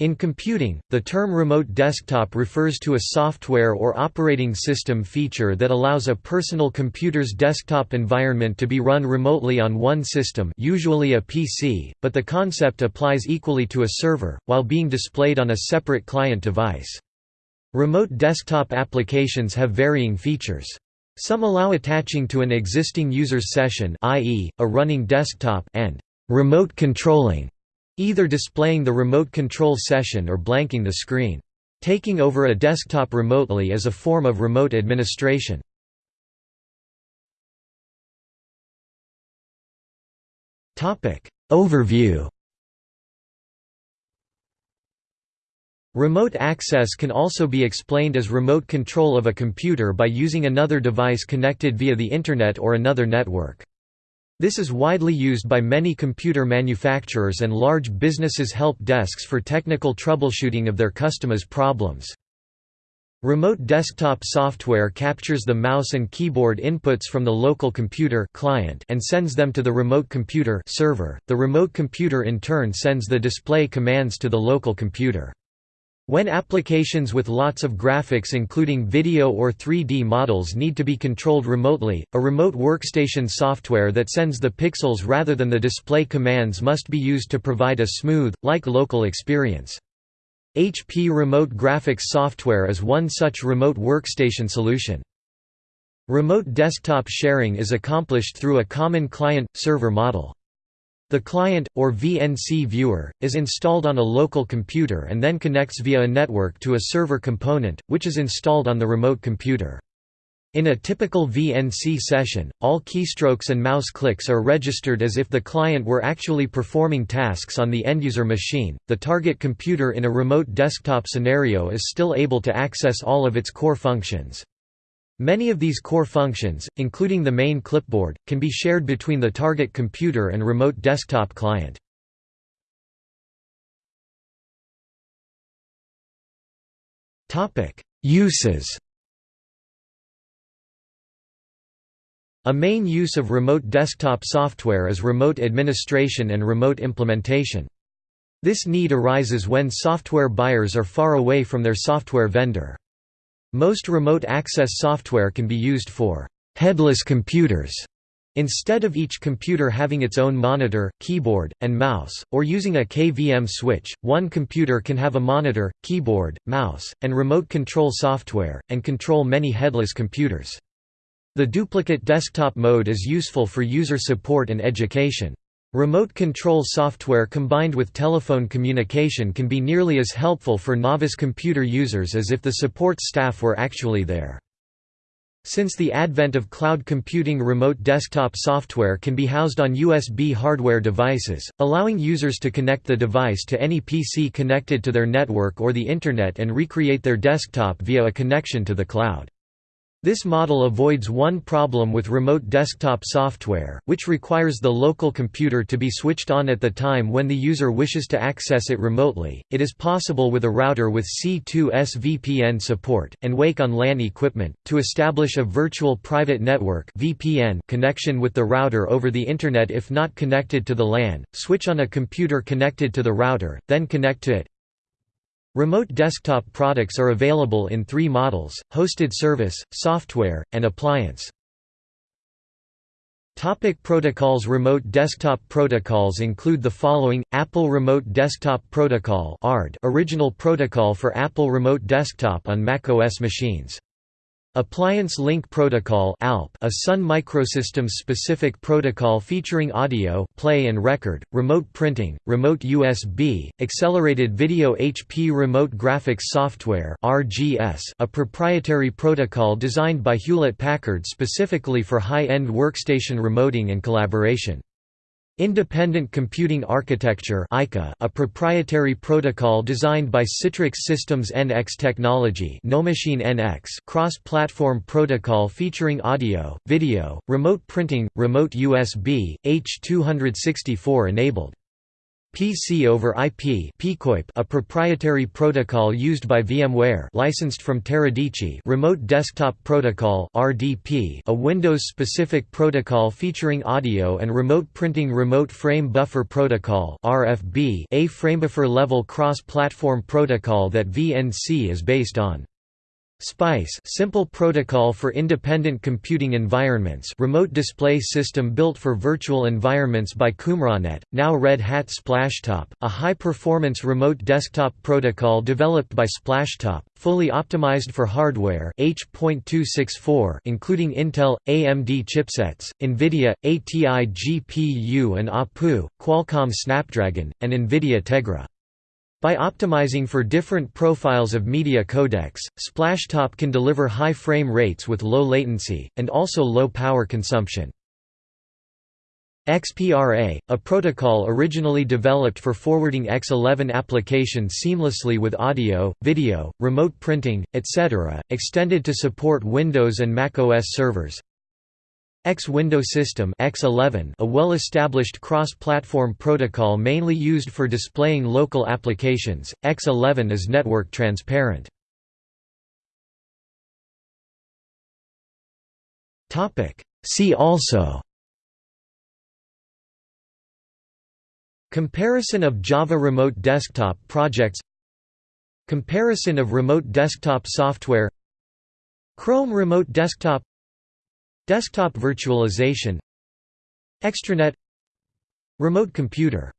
In computing, the term remote desktop refers to a software or operating system feature that allows a personal computer's desktop environment to be run remotely on one system usually a PC, but the concept applies equally to a server, while being displayed on a separate client device. Remote desktop applications have varying features. Some allow attaching to an existing user's session i.e., a running desktop and remote controlling either displaying the remote control session or blanking the screen. Taking over a desktop remotely is a form of remote administration. Overview Remote access can also be explained as remote control of a computer by using another device connected via the Internet or another network. This is widely used by many computer manufacturers and large businesses help desks for technical troubleshooting of their customers' problems. Remote desktop software captures the mouse and keyboard inputs from the local computer client and sends them to the remote computer server. The remote computer in turn sends the display commands to the local computer. When applications with lots of graphics including video or 3D models need to be controlled remotely, a remote workstation software that sends the pixels rather than the display commands must be used to provide a smooth, like local experience. HP Remote Graphics software is one such remote workstation solution. Remote desktop sharing is accomplished through a common client-server model. The client, or VNC viewer, is installed on a local computer and then connects via a network to a server component, which is installed on the remote computer. In a typical VNC session, all keystrokes and mouse clicks are registered as if the client were actually performing tasks on the end-user machine. The target computer in a remote desktop scenario is still able to access all of its core functions. Many of these core functions, including the main clipboard, can be shared between the target computer and remote desktop client. Uses A main use of remote desktop software is remote administration and remote implementation. This need arises when software buyers are far away from their software vendor. Most remote access software can be used for headless computers instead of each computer having its own monitor, keyboard, and mouse, or using a KVM switch, one computer can have a monitor, keyboard, mouse, and remote control software, and control many headless computers. The duplicate desktop mode is useful for user support and education. Remote control software combined with telephone communication can be nearly as helpful for novice computer users as if the support staff were actually there. Since the advent of cloud computing remote desktop software can be housed on USB hardware devices, allowing users to connect the device to any PC connected to their network or the Internet and recreate their desktop via a connection to the cloud. This model avoids one problem with remote desktop software, which requires the local computer to be switched on at the time when the user wishes to access it remotely. It is possible with a router with C2S VPN support, and Wake on LAN equipment, to establish a virtual private network VPN connection with the router over the Internet if not connected to the LAN, switch on a computer connected to the router, then connect to it, Remote desktop products are available in three models, hosted service, software, and appliance. Topic protocols Remote desktop protocols include the following, Apple Remote Desktop Protocol original protocol for Apple Remote Desktop on macOS machines. Appliance Link Protocol a Sun Microsystems-specific protocol featuring audio play and record, remote printing, remote USB, accelerated video HP Remote Graphics Software a proprietary protocol designed by Hewlett-Packard specifically for high-end workstation remoting and collaboration. Independent Computing Architecture a proprietary protocol designed by Citrix Systems NX Technology NX cross-platform protocol featuring audio, video, remote printing, remote USB, H264 enabled. PC over IP a proprietary protocol used by VMware licensed from Teradici Remote Desktop Protocol RDP a Windows-specific protocol featuring audio and remote printing Remote Frame Buffer Protocol RFB a framebuffer-level cross-platform protocol that VNC is based on. SPICE simple protocol for independent computing environments remote display system built for virtual environments by Qumranet, now Red Hat Splashtop, a high-performance remote desktop protocol developed by Splashtop, fully optimized for hardware H.264 including Intel, AMD chipsets, NVIDIA, ATI GPU and APU, Qualcomm Snapdragon, and NVIDIA Tegra. By optimizing for different profiles of media codecs, Splashtop can deliver high frame rates with low latency, and also low power consumption. XPRA, a protocol originally developed for forwarding X11 applications seamlessly with audio, video, remote printing, etc., extended to support Windows and macOS servers. X Window System X11 a well-established cross-platform protocol mainly used for displaying local applications, X11 is network transparent. See also Comparison of Java Remote Desktop projects Comparison of remote desktop software Chrome Remote Desktop Desktop virtualization Extranet Remote computer